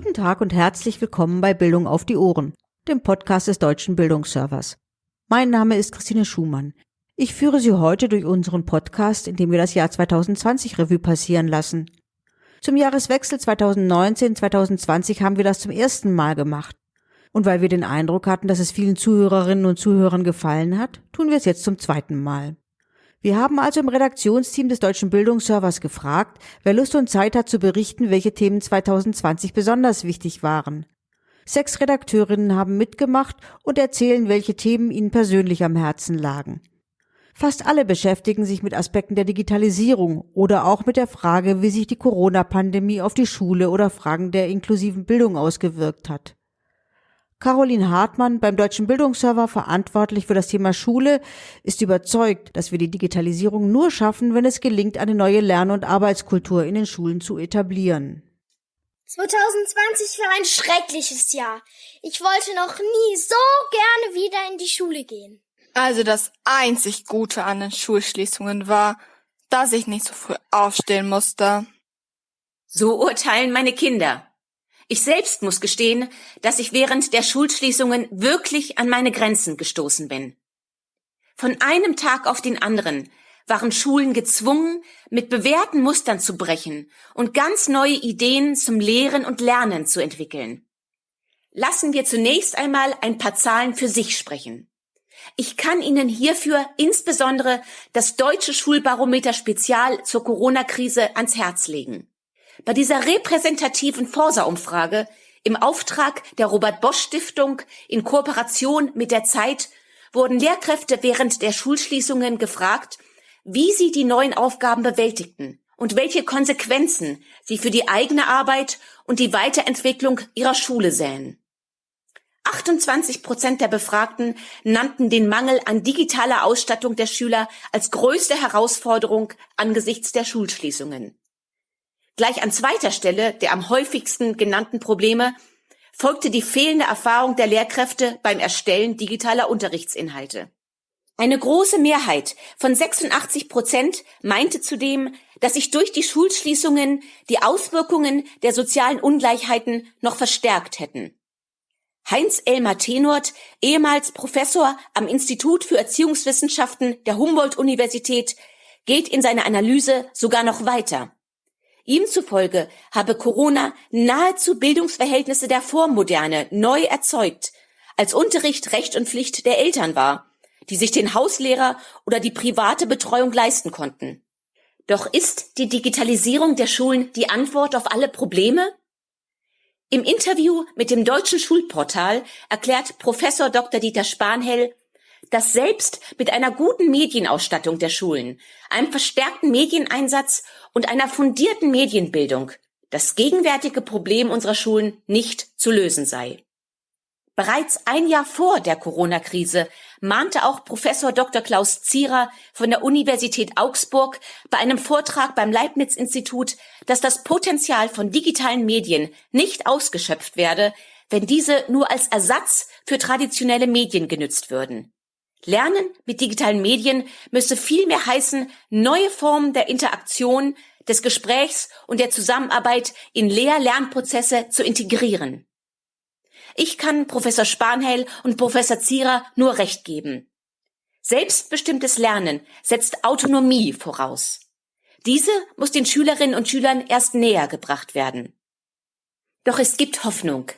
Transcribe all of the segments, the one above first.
Guten Tag und herzlich willkommen bei Bildung auf die Ohren, dem Podcast des Deutschen Bildungsservers. Mein Name ist Christine Schumann. Ich führe Sie heute durch unseren Podcast, in dem wir das Jahr 2020 Revue passieren lassen. Zum Jahreswechsel 2019-2020 haben wir das zum ersten Mal gemacht. Und weil wir den Eindruck hatten, dass es vielen Zuhörerinnen und Zuhörern gefallen hat, tun wir es jetzt zum zweiten Mal. Wir haben also im Redaktionsteam des Deutschen Bildungsservers gefragt, wer Lust und Zeit hat zu berichten, welche Themen 2020 besonders wichtig waren. Sechs Redakteurinnen haben mitgemacht und erzählen, welche Themen ihnen persönlich am Herzen lagen. Fast alle beschäftigen sich mit Aspekten der Digitalisierung oder auch mit der Frage, wie sich die Corona-Pandemie auf die Schule oder Fragen der inklusiven Bildung ausgewirkt hat. Caroline Hartmann, beim Deutschen Bildungsserver verantwortlich für das Thema Schule, ist überzeugt, dass wir die Digitalisierung nur schaffen, wenn es gelingt, eine neue Lern- und Arbeitskultur in den Schulen zu etablieren. 2020 war ein schreckliches Jahr. Ich wollte noch nie so gerne wieder in die Schule gehen. Also das einzig Gute an den Schulschließungen war, dass ich nicht so früh aufstehen musste. So urteilen meine Kinder. Ich selbst muss gestehen, dass ich während der Schulschließungen wirklich an meine Grenzen gestoßen bin. Von einem Tag auf den anderen waren Schulen gezwungen, mit bewährten Mustern zu brechen und ganz neue Ideen zum Lehren und Lernen zu entwickeln. Lassen wir zunächst einmal ein paar Zahlen für sich sprechen. Ich kann Ihnen hierfür insbesondere das Deutsche Schulbarometer Spezial zur Corona-Krise ans Herz legen. Bei dieser repräsentativen Forsa-Umfrage im Auftrag der Robert Bosch Stiftung in Kooperation mit der Zeit wurden Lehrkräfte während der Schulschließungen gefragt, wie sie die neuen Aufgaben bewältigten und welche Konsequenzen sie für die eigene Arbeit und die Weiterentwicklung ihrer Schule sähen. 28 Prozent der Befragten nannten den Mangel an digitaler Ausstattung der Schüler als größte Herausforderung angesichts der Schulschließungen. Gleich an zweiter Stelle der am häufigsten genannten Probleme folgte die fehlende Erfahrung der Lehrkräfte beim Erstellen digitaler Unterrichtsinhalte. Eine große Mehrheit von 86 Prozent meinte zudem, dass sich durch die Schulschließungen die Auswirkungen der sozialen Ungleichheiten noch verstärkt hätten. Heinz Elmar Tenort, ehemals Professor am Institut für Erziehungswissenschaften der Humboldt-Universität, geht in seiner Analyse sogar noch weiter. Ihm zufolge habe Corona nahezu Bildungsverhältnisse der Vormoderne neu erzeugt, als Unterricht Recht und Pflicht der Eltern war, die sich den Hauslehrer oder die private Betreuung leisten konnten. Doch ist die Digitalisierung der Schulen die Antwort auf alle Probleme? Im Interview mit dem Deutschen Schulportal erklärt Professor Dr. Dieter Spanhell, dass selbst mit einer guten Medienausstattung der Schulen, einem verstärkten Medieneinsatz und einer fundierten Medienbildung das gegenwärtige Problem unserer Schulen nicht zu lösen sei. Bereits ein Jahr vor der Corona-Krise mahnte auch Professor Dr. Klaus Zierer von der Universität Augsburg bei einem Vortrag beim Leibniz-Institut, dass das Potenzial von digitalen Medien nicht ausgeschöpft werde, wenn diese nur als Ersatz für traditionelle Medien genützt würden. Lernen mit digitalen Medien müsse vielmehr heißen, neue Formen der Interaktion, des Gesprächs und der Zusammenarbeit in Lehr-Lernprozesse zu integrieren. Ich kann Professor Spanheil und Professor Zierer nur recht geben. Selbstbestimmtes Lernen setzt Autonomie voraus. Diese muss den Schülerinnen und Schülern erst näher gebracht werden. Doch es gibt Hoffnung.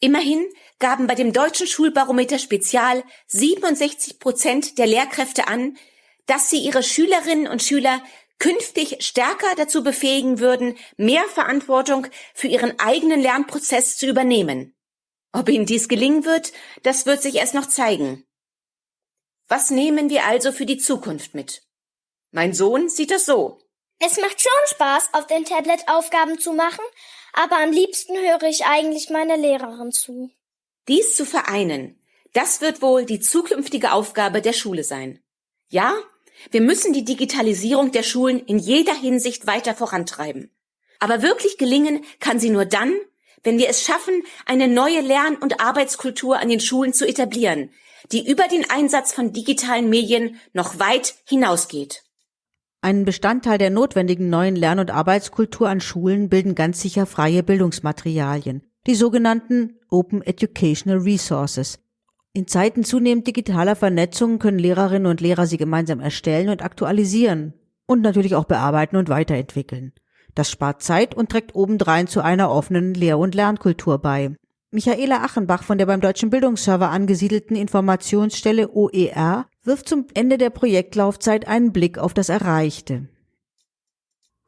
Immerhin gaben bei dem deutschen Schulbarometer Spezial 67 Prozent der Lehrkräfte an, dass sie ihre Schülerinnen und Schüler künftig stärker dazu befähigen würden, mehr Verantwortung für ihren eigenen Lernprozess zu übernehmen. Ob ihnen dies gelingen wird, das wird sich erst noch zeigen. Was nehmen wir also für die Zukunft mit? Mein Sohn sieht es so. Es macht schon Spaß, auf dem Tablet Aufgaben zu machen, aber am liebsten höre ich eigentlich meiner Lehrerin zu. Dies zu vereinen, das wird wohl die zukünftige Aufgabe der Schule sein. Ja, wir müssen die Digitalisierung der Schulen in jeder Hinsicht weiter vorantreiben. Aber wirklich gelingen kann sie nur dann, wenn wir es schaffen, eine neue Lern- und Arbeitskultur an den Schulen zu etablieren, die über den Einsatz von digitalen Medien noch weit hinausgeht. Einen Bestandteil der notwendigen neuen Lern- und Arbeitskultur an Schulen bilden ganz sicher freie Bildungsmaterialien. die sogenannten Open Educational Resources. In Zeiten zunehmend digitaler Vernetzung können Lehrerinnen und Lehrer sie gemeinsam erstellen und aktualisieren und natürlich auch bearbeiten und weiterentwickeln. Das spart Zeit und trägt obendrein zu einer offenen Lehr- und Lernkultur bei. Michaela Achenbach von der beim Deutschen Bildungsserver angesiedelten Informationsstelle OER wirft zum Ende der Projektlaufzeit einen Blick auf das Erreichte.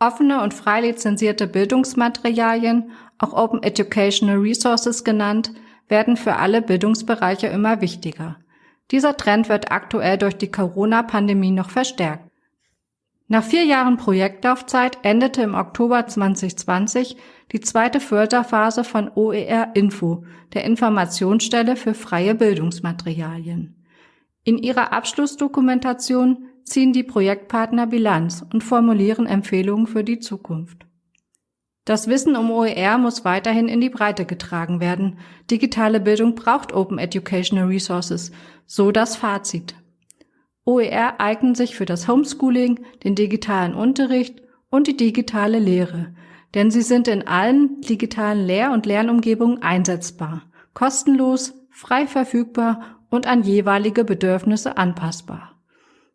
Offene und frei lizenzierte Bildungsmaterialien, auch Open Educational Resources genannt, werden für alle Bildungsbereiche immer wichtiger. Dieser Trend wird aktuell durch die Corona-Pandemie noch verstärkt. Nach vier Jahren Projektlaufzeit endete im Oktober 2020 die zweite Förderphase von OER Info, der Informationsstelle für freie Bildungsmaterialien. In ihrer Abschlussdokumentation ziehen die Projektpartner Bilanz und formulieren Empfehlungen für die Zukunft. Das Wissen um OER muss weiterhin in die Breite getragen werden. Digitale Bildung braucht Open Educational Resources, so das Fazit. OER eignen sich für das Homeschooling, den digitalen Unterricht und die digitale Lehre, denn sie sind in allen digitalen Lehr- und Lernumgebungen einsetzbar, kostenlos, frei verfügbar und an jeweilige Bedürfnisse anpassbar.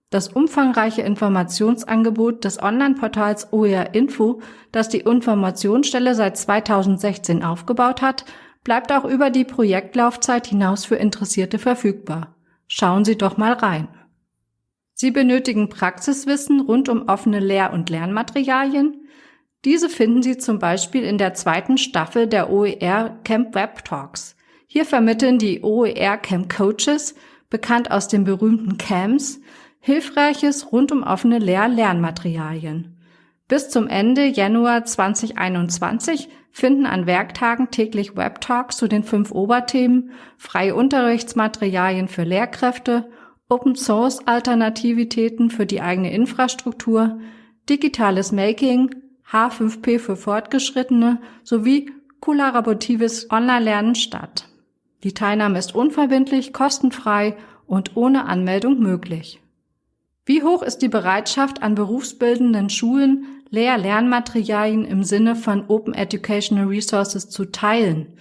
Das umfangreiche Informationsangebot des Online-Portals OER Info, das die Informationsstelle seit 2016 aufgebaut hat, bleibt auch über die Projektlaufzeit hinaus für Interessierte verfügbar. Schauen Sie doch mal rein. Sie benötigen Praxiswissen rund um offene Lehr- und Lernmaterialien. Diese finden Sie zum Beispiel in der zweiten Staffel der OER Camp Web Talks. Hier vermitteln die OER Camp Coaches, bekannt aus den berühmten Camps, Hilfreiches rund um offene Lehr-Lernmaterialien. Bis zum Ende Januar 2021 finden an Werktagen täglich Web-Talks zu den fünf Oberthemen freie Unterrichtsmaterialien für Lehrkräfte Open Source Alternativitäten für die eigene Infrastruktur, digitales Making, H5P für Fortgeschrittene sowie kollaboratives Online-Lernen statt. Die Teilnahme ist unverbindlich, kostenfrei und ohne Anmeldung möglich. Wie hoch ist die Bereitschaft an berufsbildenden Schulen, Lehr-Lernmaterialien im Sinne von Open Educational Resources zu teilen?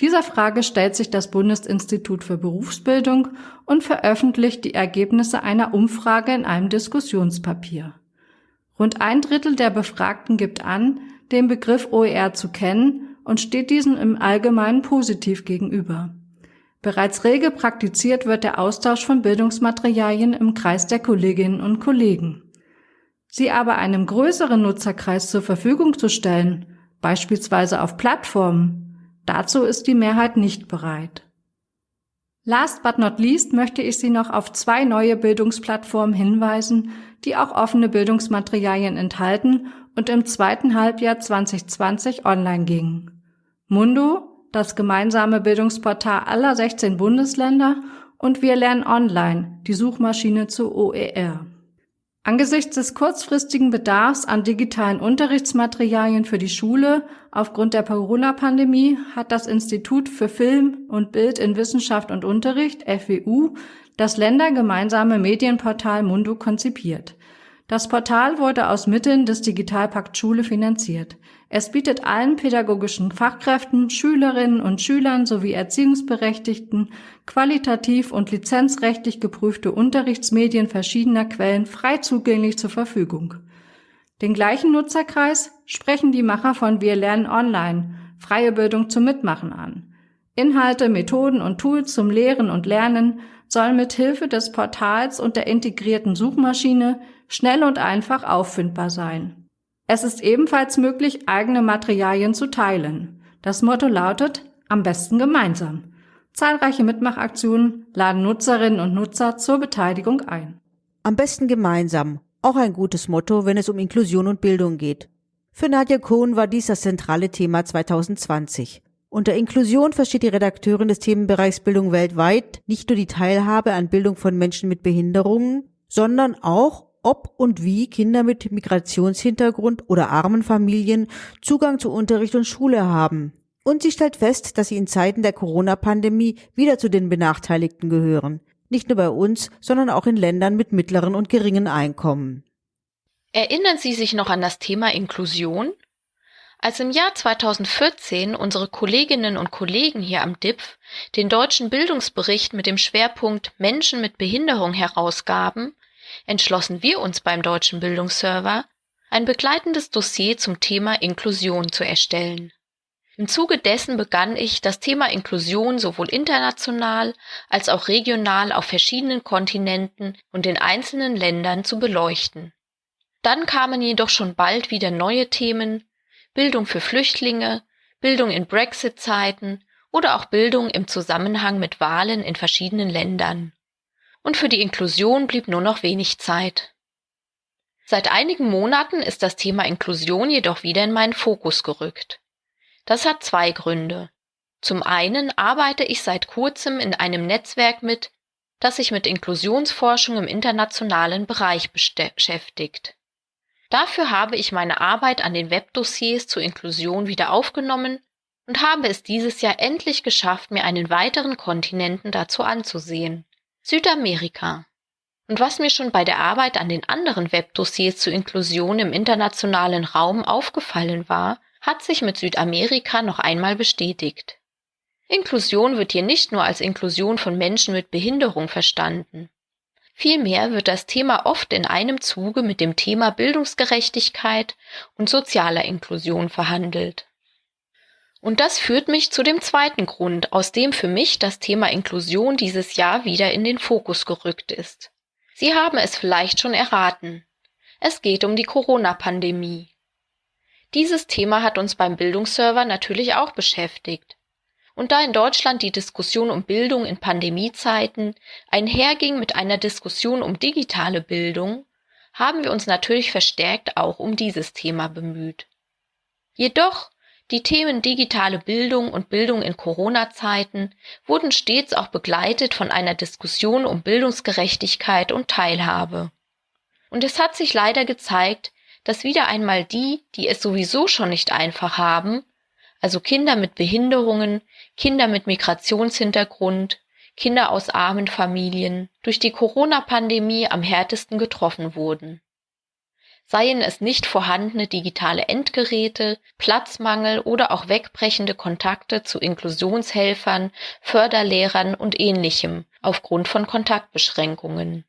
Dieser Frage stellt sich das Bundesinstitut für Berufsbildung und veröffentlicht die Ergebnisse einer Umfrage in einem Diskussionspapier. Rund ein Drittel der Befragten gibt an, den Begriff OER zu kennen und steht diesen im Allgemeinen positiv gegenüber. Bereits rege praktiziert wird der Austausch von Bildungsmaterialien im Kreis der Kolleginnen und Kollegen. Sie aber einem größeren Nutzerkreis zur Verfügung zu stellen, beispielsweise auf Plattformen, Dazu ist die Mehrheit nicht bereit. Last but not least möchte ich Sie noch auf zwei neue Bildungsplattformen hinweisen, die auch offene Bildungsmaterialien enthalten und im zweiten Halbjahr 2020 online gingen. Mundo, das gemeinsame Bildungsportal aller 16 Bundesländer und Wir lernen online, die Suchmaschine zu OER. Angesichts des kurzfristigen Bedarfs an digitalen Unterrichtsmaterialien für die Schule aufgrund der Corona-Pandemie hat das Institut für Film und Bild in Wissenschaft und Unterricht FWU das ländergemeinsame Medienportal Mundo konzipiert. Das Portal wurde aus Mitteln des Digitalpakt Schule finanziert. Es bietet allen pädagogischen Fachkräften, Schülerinnen und Schülern sowie Erziehungsberechtigten qualitativ und lizenzrechtlich geprüfte Unterrichtsmedien verschiedener Quellen frei zugänglich zur Verfügung. Den gleichen Nutzerkreis sprechen die Macher von Wir lernen online, freie Bildung zum Mitmachen an. Inhalte, Methoden und Tools zum Lehren und Lernen sollen mit Hilfe des Portals und der integrierten Suchmaschine schnell und einfach auffindbar sein. Es ist ebenfalls möglich, eigene Materialien zu teilen. Das Motto lautet am besten gemeinsam. Zahlreiche Mitmachaktionen laden Nutzerinnen und Nutzer zur Beteiligung ein. Am besten gemeinsam. Auch ein gutes Motto, wenn es um Inklusion und Bildung geht. Für Nadja Kohn war dies das zentrale Thema 2020. Unter Inklusion versteht die Redakteurin des Themenbereichs Bildung weltweit nicht nur die Teilhabe an Bildung von Menschen mit Behinderungen, sondern auch ob und wie Kinder mit Migrationshintergrund oder armen Familien Zugang zu Unterricht und Schule haben. Und sie stellt fest, dass sie in Zeiten der Corona-Pandemie wieder zu den Benachteiligten gehören. Nicht nur bei uns, sondern auch in Ländern mit mittleren und geringen Einkommen. Erinnern Sie sich noch an das Thema Inklusion? Als im Jahr 2014 unsere Kolleginnen und Kollegen hier am DIPF den deutschen Bildungsbericht mit dem Schwerpunkt Menschen mit Behinderung herausgaben, entschlossen wir uns beim Deutschen Bildungsserver, ein begleitendes Dossier zum Thema Inklusion zu erstellen. Im Zuge dessen begann ich, das Thema Inklusion sowohl international als auch regional auf verschiedenen Kontinenten und in einzelnen Ländern zu beleuchten. Dann kamen jedoch schon bald wieder neue Themen Bildung für Flüchtlinge, Bildung in Brexit-Zeiten oder auch Bildung im Zusammenhang mit Wahlen in verschiedenen Ländern. Und für die Inklusion blieb nur noch wenig Zeit. Seit einigen Monaten ist das Thema Inklusion jedoch wieder in meinen Fokus gerückt. Das hat zwei Gründe. Zum einen arbeite ich seit kurzem in einem Netzwerk mit, das sich mit Inklusionsforschung im internationalen Bereich beschäftigt. Dafür habe ich meine Arbeit an den Webdossiers zur Inklusion wieder aufgenommen und habe es dieses Jahr endlich geschafft, mir einen weiteren Kontinenten dazu anzusehen. Südamerika. Und was mir schon bei der Arbeit an den anderen Webdossiers zur Inklusion im internationalen Raum aufgefallen war, hat sich mit Südamerika noch einmal bestätigt. Inklusion wird hier nicht nur als Inklusion von Menschen mit Behinderung verstanden. Vielmehr wird das Thema oft in einem Zuge mit dem Thema Bildungsgerechtigkeit und sozialer Inklusion verhandelt. Und das führt mich zu dem zweiten Grund, aus dem für mich das Thema Inklusion dieses Jahr wieder in den Fokus gerückt ist. Sie haben es vielleicht schon erraten. Es geht um die Corona-Pandemie. Dieses Thema hat uns beim Bildungsserver natürlich auch beschäftigt. Und da in Deutschland die Diskussion um Bildung in Pandemiezeiten einherging mit einer Diskussion um digitale Bildung, haben wir uns natürlich verstärkt auch um dieses Thema bemüht. Jedoch die Themen digitale Bildung und Bildung in Corona-Zeiten wurden stets auch begleitet von einer Diskussion um Bildungsgerechtigkeit und Teilhabe. Und es hat sich leider gezeigt, dass wieder einmal die, die es sowieso schon nicht einfach haben, also Kinder mit Behinderungen, Kinder mit Migrationshintergrund, Kinder aus armen Familien, durch die Corona-Pandemie am härtesten getroffen wurden. Seien es nicht vorhandene digitale Endgeräte, Platzmangel oder auch wegbrechende Kontakte zu Inklusionshelfern, Förderlehrern und ähnlichem aufgrund von Kontaktbeschränkungen.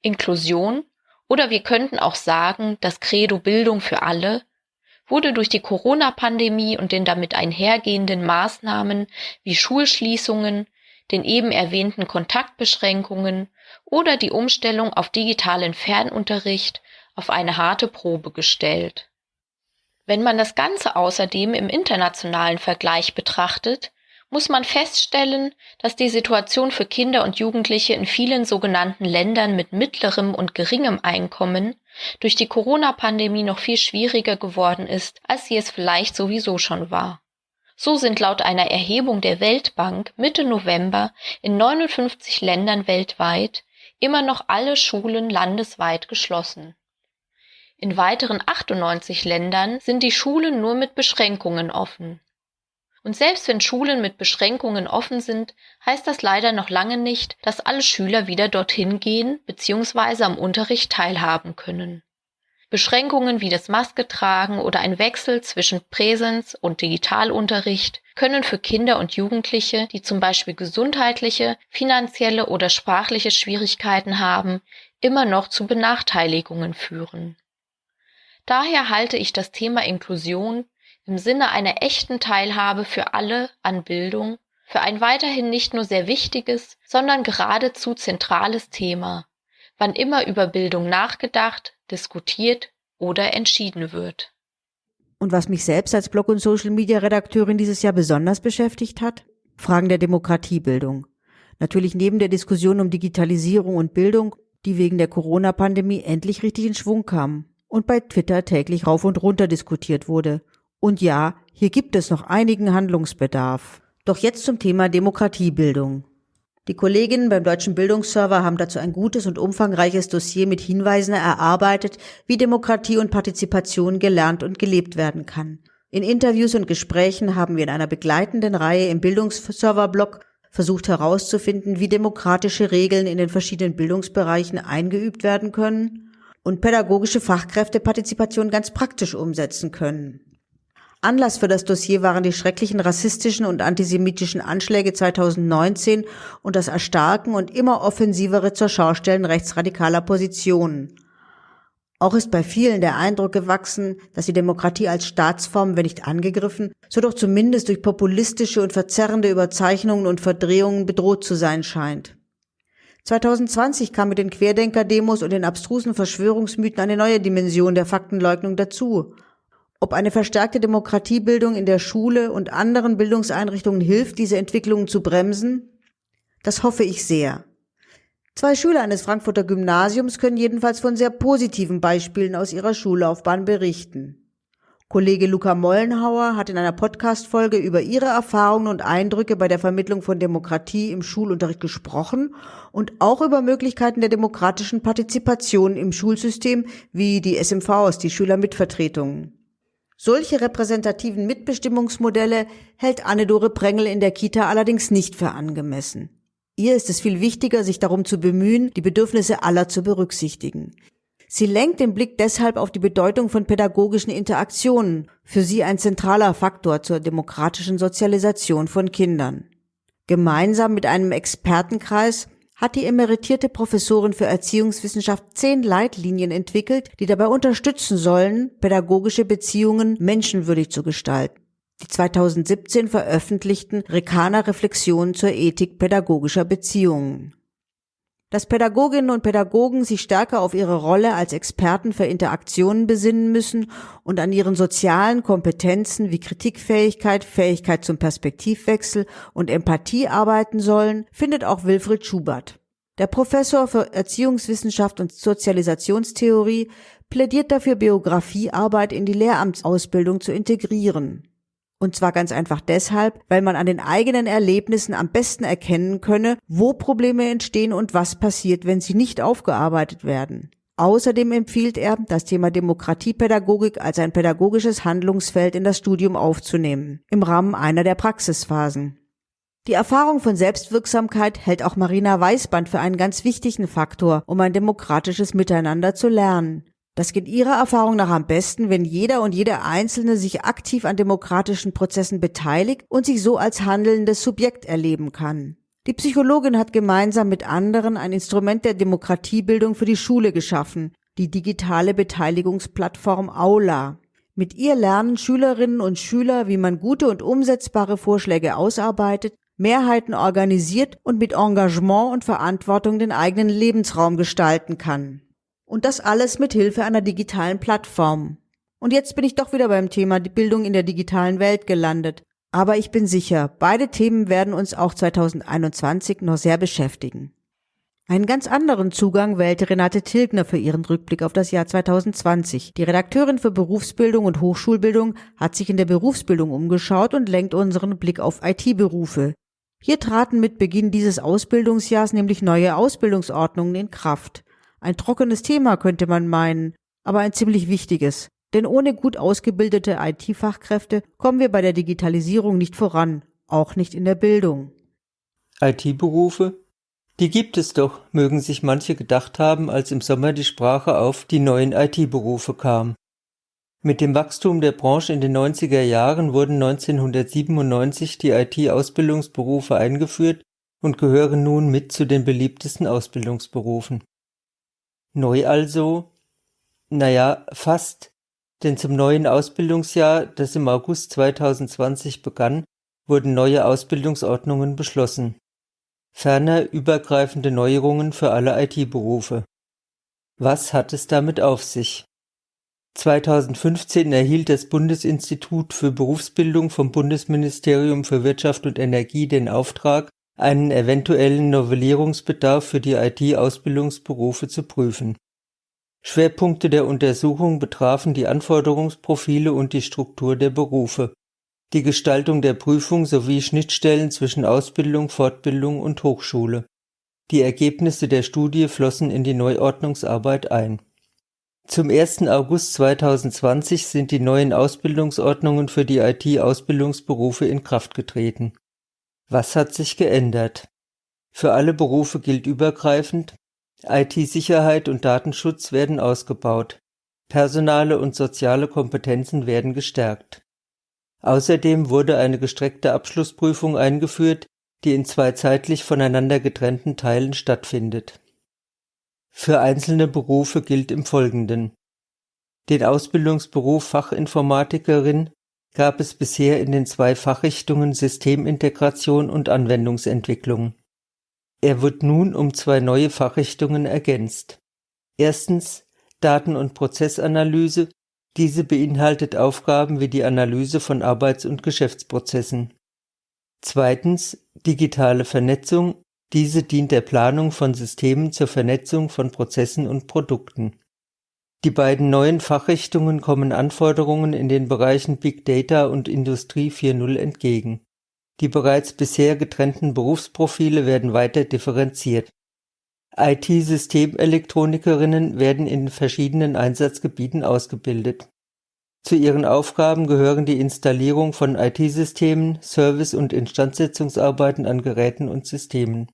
Inklusion oder wir könnten auch sagen, das Credo Bildung für alle wurde durch die Corona-Pandemie und den damit einhergehenden Maßnahmen wie Schulschließungen, den eben erwähnten Kontaktbeschränkungen oder die Umstellung auf digitalen Fernunterricht auf eine harte Probe gestellt. Wenn man das Ganze außerdem im internationalen Vergleich betrachtet, muss man feststellen, dass die Situation für Kinder und Jugendliche in vielen sogenannten Ländern mit mittlerem und geringem Einkommen durch die Corona-Pandemie noch viel schwieriger geworden ist, als sie es vielleicht sowieso schon war. So sind laut einer Erhebung der Weltbank Mitte November in 59 Ländern weltweit immer noch alle Schulen landesweit geschlossen. In weiteren 98 Ländern sind die Schulen nur mit Beschränkungen offen. Und selbst wenn Schulen mit Beschränkungen offen sind, heißt das leider noch lange nicht, dass alle Schüler wieder dorthin gehen bzw. am Unterricht teilhaben können. Beschränkungen wie das Masketragen oder ein Wechsel zwischen Präsenz- und Digitalunterricht können für Kinder und Jugendliche, die zum Beispiel gesundheitliche, finanzielle oder sprachliche Schwierigkeiten haben, immer noch zu Benachteiligungen führen. Daher halte ich das Thema Inklusion im Sinne einer echten Teilhabe für alle an Bildung für ein weiterhin nicht nur sehr wichtiges, sondern geradezu zentrales Thema, wann immer über Bildung nachgedacht, diskutiert oder entschieden wird. Und was mich selbst als Blog- und Social-Media-Redakteurin dieses Jahr besonders beschäftigt hat? Fragen der Demokratiebildung. Natürlich neben der Diskussion um Digitalisierung und Bildung, die wegen der Corona-Pandemie endlich richtig in Schwung kam und bei Twitter täglich rauf und runter diskutiert wurde und ja, hier gibt es noch einigen Handlungsbedarf. Doch jetzt zum Thema Demokratiebildung. Die Kolleginnen beim Deutschen Bildungsserver haben dazu ein gutes und umfangreiches Dossier mit Hinweisen erarbeitet, wie Demokratie und Partizipation gelernt und gelebt werden kann. In Interviews und Gesprächen haben wir in einer begleitenden Reihe im Bildungsserver-Blog versucht herauszufinden, wie demokratische Regeln in den verschiedenen Bildungsbereichen eingeübt werden können und pädagogische Fachkräfte Partizipation ganz praktisch umsetzen können. Anlass für das Dossier waren die schrecklichen rassistischen und antisemitischen Anschläge 2019 und das Erstarken und immer offensivere zur Schaustellen rechtsradikaler Positionen. Auch ist bei vielen der Eindruck gewachsen, dass die Demokratie als Staatsform, wenn nicht angegriffen, so doch zumindest durch populistische und verzerrende Überzeichnungen und Verdrehungen bedroht zu sein scheint. 2020 kam mit den Querdenker-Demos und den abstrusen Verschwörungsmythen eine neue Dimension der Faktenleugnung dazu. Ob eine verstärkte Demokratiebildung in der Schule und anderen Bildungseinrichtungen hilft, diese Entwicklungen zu bremsen? Das hoffe ich sehr. Zwei Schüler eines Frankfurter Gymnasiums können jedenfalls von sehr positiven Beispielen aus ihrer Schullaufbahn berichten. Kollege Luca Mollenhauer hat in einer Podcast-Folge über ihre Erfahrungen und Eindrücke bei der Vermittlung von Demokratie im Schulunterricht gesprochen und auch über Möglichkeiten der demokratischen Partizipation im Schulsystem wie die SMVs, die Schülermitvertretungen. Solche repräsentativen Mitbestimmungsmodelle hält Anne-Dore Prengel in der Kita allerdings nicht für angemessen. Ihr ist es viel wichtiger, sich darum zu bemühen, die Bedürfnisse aller zu berücksichtigen. Sie lenkt den Blick deshalb auf die Bedeutung von pädagogischen Interaktionen, für sie ein zentraler Faktor zur demokratischen Sozialisation von Kindern. Gemeinsam mit einem Expertenkreis hat die emeritierte Professorin für Erziehungswissenschaft zehn Leitlinien entwickelt, die dabei unterstützen sollen, pädagogische Beziehungen menschenwürdig zu gestalten. Die 2017 veröffentlichten Rekana Reflexionen zur Ethik pädagogischer Beziehungen dass Pädagoginnen und Pädagogen sich stärker auf ihre Rolle als Experten für Interaktionen besinnen müssen und an ihren sozialen Kompetenzen wie Kritikfähigkeit, Fähigkeit zum Perspektivwechsel und Empathie arbeiten sollen, findet auch Wilfried Schubert. Der Professor für Erziehungswissenschaft und Sozialisationstheorie plädiert dafür, Biografiearbeit in die Lehramtsausbildung zu integrieren. Und zwar ganz einfach deshalb, weil man an den eigenen Erlebnissen am besten erkennen könne, wo Probleme entstehen und was passiert, wenn sie nicht aufgearbeitet werden. Außerdem empfiehlt er, das Thema Demokratiepädagogik als ein pädagogisches Handlungsfeld in das Studium aufzunehmen, im Rahmen einer der Praxisphasen. Die Erfahrung von Selbstwirksamkeit hält auch Marina Weißband für einen ganz wichtigen Faktor, um ein demokratisches Miteinander zu lernen. Das geht Ihrer Erfahrung nach am besten, wenn jeder und jede Einzelne sich aktiv an demokratischen Prozessen beteiligt und sich so als handelndes Subjekt erleben kann. Die Psychologin hat gemeinsam mit anderen ein Instrument der Demokratiebildung für die Schule geschaffen, die digitale Beteiligungsplattform Aula. Mit ihr lernen Schülerinnen und Schüler, wie man gute und umsetzbare Vorschläge ausarbeitet, Mehrheiten organisiert und mit Engagement und Verantwortung den eigenen Lebensraum gestalten kann. Und das alles mit Hilfe einer digitalen Plattform. Und jetzt bin ich doch wieder beim Thema Bildung in der digitalen Welt gelandet. Aber ich bin sicher, beide Themen werden uns auch 2021 noch sehr beschäftigen. Einen ganz anderen Zugang wählte Renate Tilgner für ihren Rückblick auf das Jahr 2020. Die Redakteurin für Berufsbildung und Hochschulbildung hat sich in der Berufsbildung umgeschaut und lenkt unseren Blick auf IT-Berufe. Hier traten mit Beginn dieses Ausbildungsjahrs nämlich neue Ausbildungsordnungen in Kraft. Ein trockenes Thema könnte man meinen, aber ein ziemlich wichtiges. Denn ohne gut ausgebildete IT-Fachkräfte kommen wir bei der Digitalisierung nicht voran, auch nicht in der Bildung. IT-Berufe? Die gibt es doch, mögen sich manche gedacht haben, als im Sommer die Sprache auf die neuen IT-Berufe kam. Mit dem Wachstum der Branche in den 90er Jahren wurden 1997 die IT-Ausbildungsberufe eingeführt und gehören nun mit zu den beliebtesten Ausbildungsberufen. Neu also? Naja, fast, denn zum neuen Ausbildungsjahr, das im August 2020 begann, wurden neue Ausbildungsordnungen beschlossen. Ferner übergreifende Neuerungen für alle IT-Berufe. Was hat es damit auf sich? 2015 erhielt das Bundesinstitut für Berufsbildung vom Bundesministerium für Wirtschaft und Energie den Auftrag, einen eventuellen Novellierungsbedarf für die IT-Ausbildungsberufe zu prüfen. Schwerpunkte der Untersuchung betrafen die Anforderungsprofile und die Struktur der Berufe, die Gestaltung der Prüfung sowie Schnittstellen zwischen Ausbildung, Fortbildung und Hochschule. Die Ergebnisse der Studie flossen in die Neuordnungsarbeit ein. Zum 1. August 2020 sind die neuen Ausbildungsordnungen für die IT-Ausbildungsberufe in Kraft getreten was hat sich geändert? Für alle Berufe gilt übergreifend, IT-Sicherheit und Datenschutz werden ausgebaut, personale und soziale Kompetenzen werden gestärkt. Außerdem wurde eine gestreckte Abschlussprüfung eingeführt, die in zwei zeitlich voneinander getrennten Teilen stattfindet. Für einzelne Berufe gilt im Folgenden. Den Ausbildungsberuf Fachinformatikerin gab es bisher in den zwei Fachrichtungen Systemintegration und Anwendungsentwicklung. Er wird nun um zwei neue Fachrichtungen ergänzt. Erstens Daten- und Prozessanalyse. Diese beinhaltet Aufgaben wie die Analyse von Arbeits- und Geschäftsprozessen. Zweitens digitale Vernetzung. Diese dient der Planung von Systemen zur Vernetzung von Prozessen und Produkten. Die beiden neuen Fachrichtungen kommen Anforderungen in den Bereichen Big Data und Industrie 4.0 entgegen. Die bereits bisher getrennten Berufsprofile werden weiter differenziert. IT-Systemelektronikerinnen werden in verschiedenen Einsatzgebieten ausgebildet. Zu ihren Aufgaben gehören die Installierung von IT-Systemen, Service- und Instandsetzungsarbeiten an Geräten und Systemen.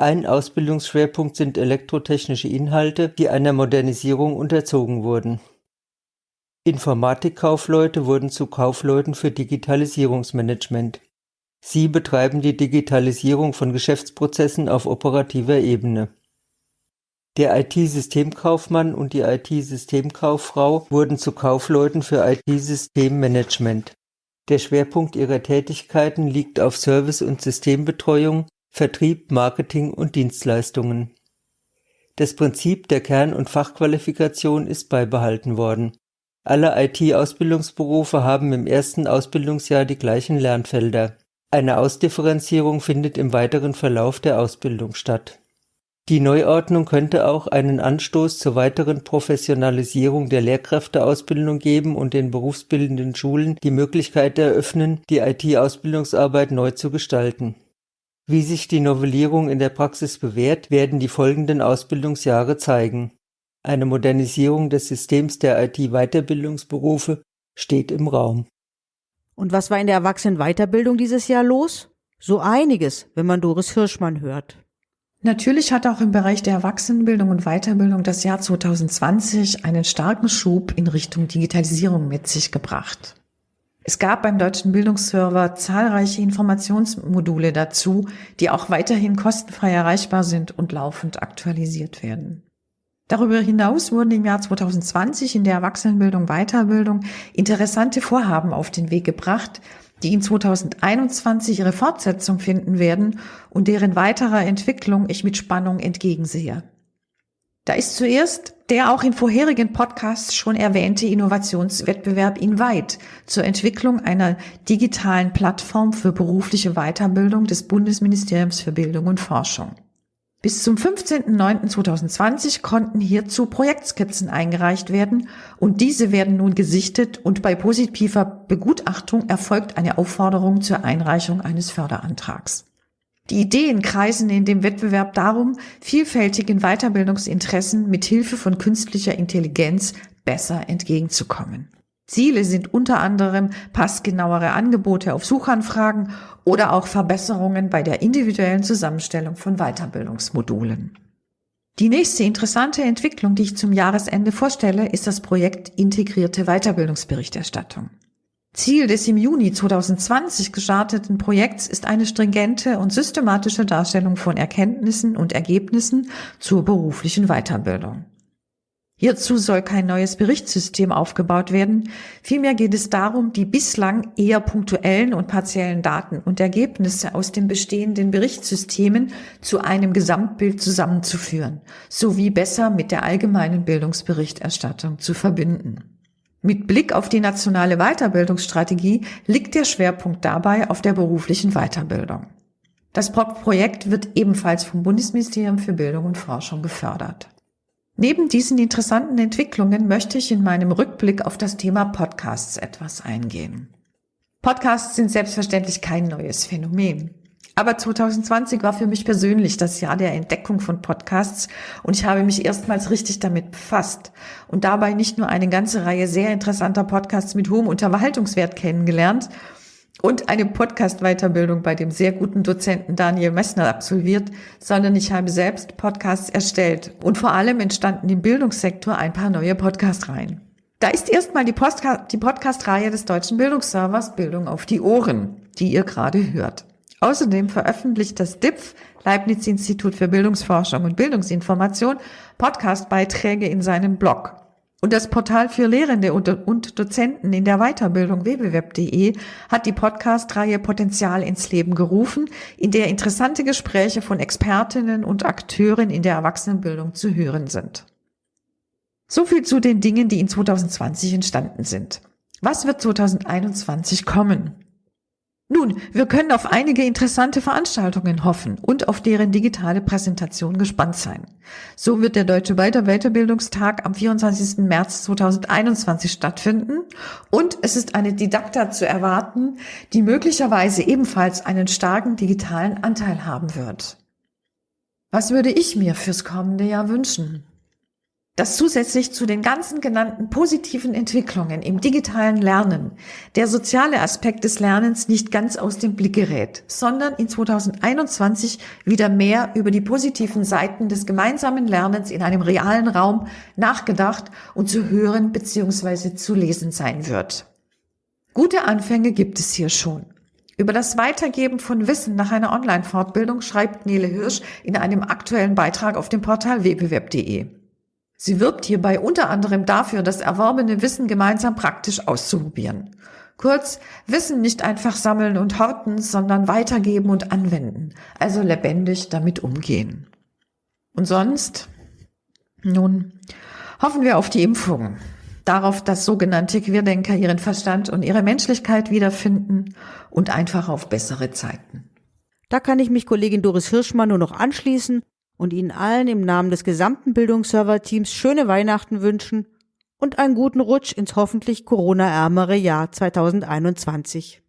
Ein Ausbildungsschwerpunkt sind elektrotechnische Inhalte, die einer Modernisierung unterzogen wurden. Informatikkaufleute wurden zu Kaufleuten für Digitalisierungsmanagement. Sie betreiben die Digitalisierung von Geschäftsprozessen auf operativer Ebene. Der IT-Systemkaufmann und die IT-Systemkauffrau wurden zu Kaufleuten für IT-Systemmanagement. Der Schwerpunkt ihrer Tätigkeiten liegt auf Service- und Systembetreuung, Vertrieb, Marketing und Dienstleistungen. Das Prinzip der Kern- und Fachqualifikation ist beibehalten worden. Alle IT-Ausbildungsberufe haben im ersten Ausbildungsjahr die gleichen Lernfelder. Eine Ausdifferenzierung findet im weiteren Verlauf der Ausbildung statt. Die Neuordnung könnte auch einen Anstoß zur weiteren Professionalisierung der Lehrkräfteausbildung geben und den berufsbildenden Schulen die Möglichkeit eröffnen, die IT-Ausbildungsarbeit neu zu gestalten. Wie sich die Novellierung in der Praxis bewährt, werden die folgenden Ausbildungsjahre zeigen. Eine Modernisierung des Systems der IT-Weiterbildungsberufe steht im Raum. Und was war in der Erwachsenenweiterbildung dieses Jahr los? So einiges, wenn man Doris Hirschmann hört. Natürlich hat auch im Bereich der Erwachsenenbildung und Weiterbildung das Jahr 2020 einen starken Schub in Richtung Digitalisierung mit sich gebracht. Es gab beim deutschen Bildungsserver zahlreiche Informationsmodule dazu, die auch weiterhin kostenfrei erreichbar sind und laufend aktualisiert werden. Darüber hinaus wurden im Jahr 2020 in der Erwachsenenbildung Weiterbildung interessante Vorhaben auf den Weg gebracht, die in 2021 ihre Fortsetzung finden werden und deren weiterer Entwicklung ich mit Spannung entgegensehe. Da ist zuerst der auch in vorherigen Podcasts schon erwähnte Innovationswettbewerb Invite zur Entwicklung einer digitalen Plattform für berufliche Weiterbildung des Bundesministeriums für Bildung und Forschung. Bis zum 15.09.2020 konnten hierzu Projektskizzen eingereicht werden und diese werden nun gesichtet und bei positiver Begutachtung erfolgt eine Aufforderung zur Einreichung eines Förderantrags. Die Ideen kreisen in dem Wettbewerb darum, vielfältigen Weiterbildungsinteressen mit Hilfe von künstlicher Intelligenz besser entgegenzukommen. Ziele sind unter anderem passgenauere Angebote auf Suchanfragen oder auch Verbesserungen bei der individuellen Zusammenstellung von Weiterbildungsmodulen. Die nächste interessante Entwicklung, die ich zum Jahresende vorstelle, ist das Projekt Integrierte Weiterbildungsberichterstattung. Ziel des im Juni 2020 gestarteten Projekts ist eine stringente und systematische Darstellung von Erkenntnissen und Ergebnissen zur beruflichen Weiterbildung. Hierzu soll kein neues Berichtssystem aufgebaut werden. Vielmehr geht es darum, die bislang eher punktuellen und partiellen Daten und Ergebnisse aus den bestehenden Berichtssystemen zu einem Gesamtbild zusammenzuführen, sowie besser mit der allgemeinen Bildungsberichterstattung zu verbinden. Mit Blick auf die nationale Weiterbildungsstrategie liegt der Schwerpunkt dabei auf der beruflichen Weiterbildung. Das Projekt wird ebenfalls vom Bundesministerium für Bildung und Forschung gefördert. Neben diesen interessanten Entwicklungen möchte ich in meinem Rückblick auf das Thema Podcasts etwas eingehen. Podcasts sind selbstverständlich kein neues Phänomen. Aber 2020 war für mich persönlich das Jahr der Entdeckung von Podcasts und ich habe mich erstmals richtig damit befasst und dabei nicht nur eine ganze Reihe sehr interessanter Podcasts mit hohem Unterhaltungswert kennengelernt, und eine Podcast-Weiterbildung bei dem sehr guten Dozenten Daniel Messner absolviert, sondern ich habe selbst Podcasts erstellt und vor allem entstanden im Bildungssektor ein paar neue Podcast-Reihen. Da ist erstmal die, die Podcast-Reihe des Deutschen Bildungsservers Bildung auf die Ohren, die ihr gerade hört. Außerdem veröffentlicht das DIPF, Leibniz-Institut für Bildungsforschung und Bildungsinformation, Podcast-Beiträge in seinem Blog. Und das Portal für Lehrende und Dozenten in der Weiterbildung www.de hat die Podcast-Reihe Potenzial ins Leben gerufen, in der interessante Gespräche von Expertinnen und Akteuren in der Erwachsenenbildung zu hören sind. So viel zu den Dingen, die in 2020 entstanden sind. Was wird 2021 kommen? Nun, wir können auf einige interessante Veranstaltungen hoffen und auf deren digitale Präsentation gespannt sein. So wird der Deutsche Weiterbildungstag am 24. März 2021 stattfinden und es ist eine Didakta zu erwarten, die möglicherweise ebenfalls einen starken digitalen Anteil haben wird. Was würde ich mir fürs kommende Jahr wünschen? Dass zusätzlich zu den ganzen genannten positiven Entwicklungen im digitalen Lernen der soziale Aspekt des Lernens nicht ganz aus dem Blick gerät, sondern in 2021 wieder mehr über die positiven Seiten des gemeinsamen Lernens in einem realen Raum nachgedacht und zu hören bzw. zu lesen sein wird. Gute Anfänge gibt es hier schon. Über das Weitergeben von Wissen nach einer Online-Fortbildung schreibt Nele Hirsch in einem aktuellen Beitrag auf dem Portal www.de. Sie wirbt hierbei unter anderem dafür, das erworbene Wissen gemeinsam praktisch auszuprobieren. Kurz, Wissen nicht einfach sammeln und horten, sondern weitergeben und anwenden, also lebendig damit umgehen. Und sonst? Nun, hoffen wir auf die Impfung, darauf, dass sogenannte Querdenker ihren Verstand und ihre Menschlichkeit wiederfinden und einfach auf bessere Zeiten. Da kann ich mich Kollegin Doris Hirschmann nur noch anschließen und Ihnen allen im Namen des gesamten Bildungsserver-Teams schöne Weihnachten wünschen und einen guten Rutsch ins hoffentlich Corona-ärmere Jahr 2021.